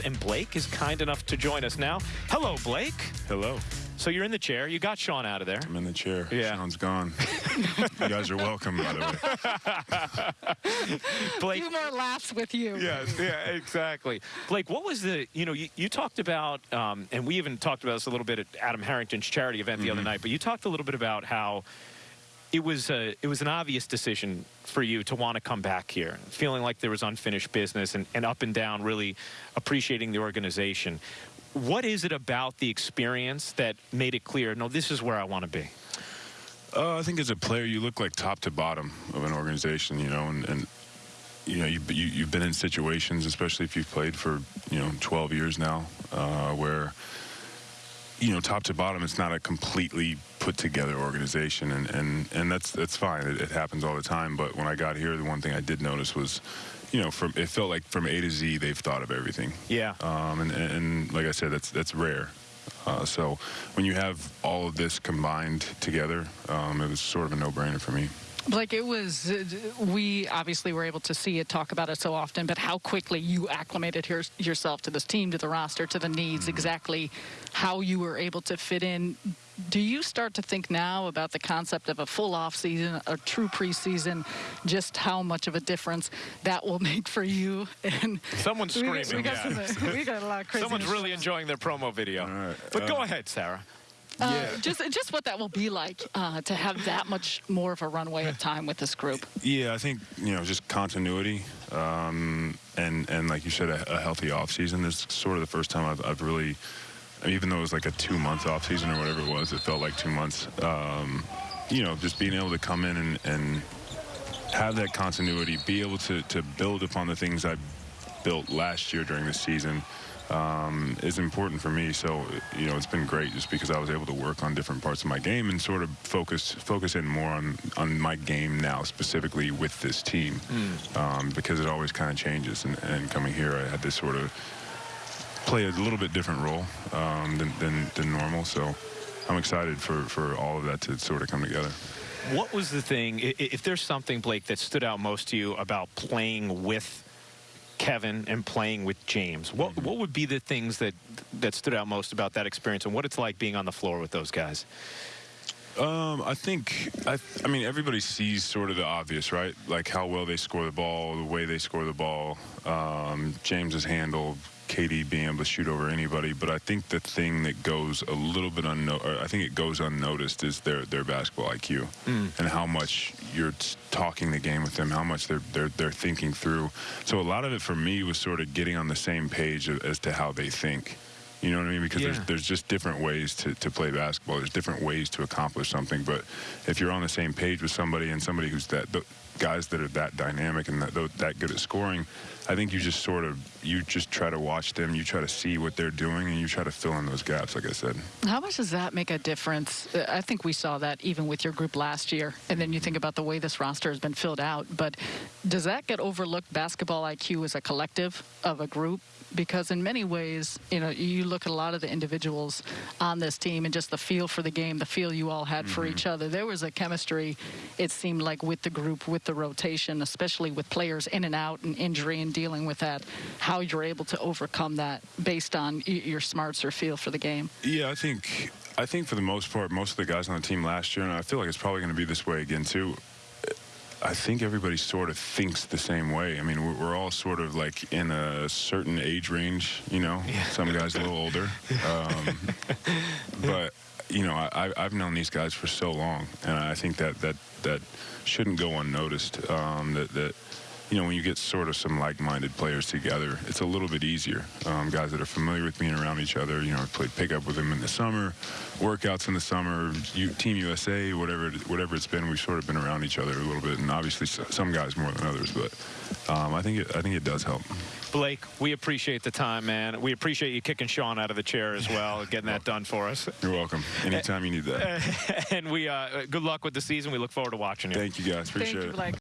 Mills, and Blake is kind enough to join us now. Hello, Blake. Hello. So you're in the chair. You got Sean out of there. I'm in the chair. Yeah. Sean's gone. you guys are welcome, by the way. Blake. few more laughs with you. Yes, yeah, exactly. Blake, what was the, you know, you, you talked about, um, and we even talked about this a little bit at Adam Harrington's charity event the other night, but you talked a little bit about how it was a, it was an obvious decision for you to want to come back here, feeling like there was unfinished business and, and up and down, really appreciating the organization. What is it about the experience that made it clear, no, this is where I want to be? Uh, I think as a player, you look like top to bottom of an organization, you know, and, and you know, you, you, you've been in situations, especially if you've played for, you know, 12 years now, uh, where, you know, top to bottom, it's not a completely put together organization. And, and, and that's, that's fine. It, it happens all the time. But when I got here, the one thing I did notice was, you know, from it felt like from A to Z, they've thought of everything. Yeah. Um, and, and like I said, that's that's rare. Uh, so when you have all of this combined together, um, it was sort of a no-brainer for me. Like it was, uh, we obviously were able to see it, talk about it so often, but how quickly you acclimated your, yourself to this team, to the roster, to the needs, Mm-hmm. exactly how you were able to fit in. Do you start to think now about the concept of a full off season, a true preseason, just how much of a difference that will make for you? And Someone's we, screaming. got- we got, yeah. some, we got a lot of crazy. Someone's really enjoying their promo video. All right, But go uh, ahead, Sarah. Uh, just just what that will be like uh, to have that much more of a runway of time with this group. Yeah, I think you know just continuity, um, and and like you said, a, a healthy off season. This is sort of the first time I've, I've really, even though it was like a two month off season or whatever it was, it felt like two months. Um, you know, just being able to come in and, and have that continuity, be able to to build upon the things I built last year during the season. Um, is important for me. So, you know, it's been great just because I was able to work on different parts of my game and sort of focus focus in more on on my game now, specifically with this team, um, because it always kind of changes. And, and coming here, I had to sort of play a little bit different role um, than, than than normal. So, I'm excited for for all of that to sort of come together. What was the thing, if there's something, Blake, that stood out most to you about playing with Kevin and playing with James? What mm-hmm. what would be the things that that stood out most about that experience and what it's like being on the floor with those guys? Um, I think I, I mean everybody sees sort of the obvious, right? Like how well they score the ball, the way they score the ball, um, James's handle, KD being able to shoot over anybody. But I think the thing that goes a little bit unnoticed, I think it goes unnoticed, is their their basketball IQ and how much you're talking the game with them, how much they're they're they're thinking through. So a lot of it for me was sort of getting on the same page as to how they think. You know what I mean? Because Yeah. there's there's just different ways to, to play basketball. There's different ways to accomplish something. But if you're on the same page with somebody and somebody who's that the guys that are that dynamic and that that good at scoring, I think you just sort of you just try to watch them. You try to see what they're doing and you try to fill in those gaps. Like I said. How much does that make a difference? Uh, I think we saw that even with your group last year. And then you think about the way this roster has been filled out. But does that get overlooked, basketball IQ as a collective of a group? Because in many ways, you know, you look at a lot of the individuals on this team and just the feel for the game, the feel you all had for mm-hmm. each other. There was a chemistry, it seemed like, with the group, with the rotation, especially with players in and out and injury and dealing with that. How you're able to overcome that based on your smarts or feel for the game. Yeah, I think I think for the most part, most of the guys on the team last year, and I feel like it's probably going to be this way again too. I think everybody sort of thinks the same way. I mean, we're, we're all sort of like in a certain age range, you know. Some guys a little older, um, but you know, I, I- I've known these guys for so long, and I think that that that shouldn't go unnoticed. Um, that that you know, when you get sort of some like-minded players together, it's a little bit easier. Um, guys that are familiar with being around each other, you know, I've played pickup with them in the summer, workouts in the summer, U, Team USA, whatever it- whatever it's been. We've sort of been around each other a little bit, and obviously some guys more than others, but um, I think it, I think it does help. Blake, we appreciate the time, man. We appreciate you kicking Sean out of the chair as well, getting that done for us. You're welcome. Anytime you need that. and we uh, good luck with the season. We look forward to watching you. Thank you guys. Appreciate Thank you, it. Blake.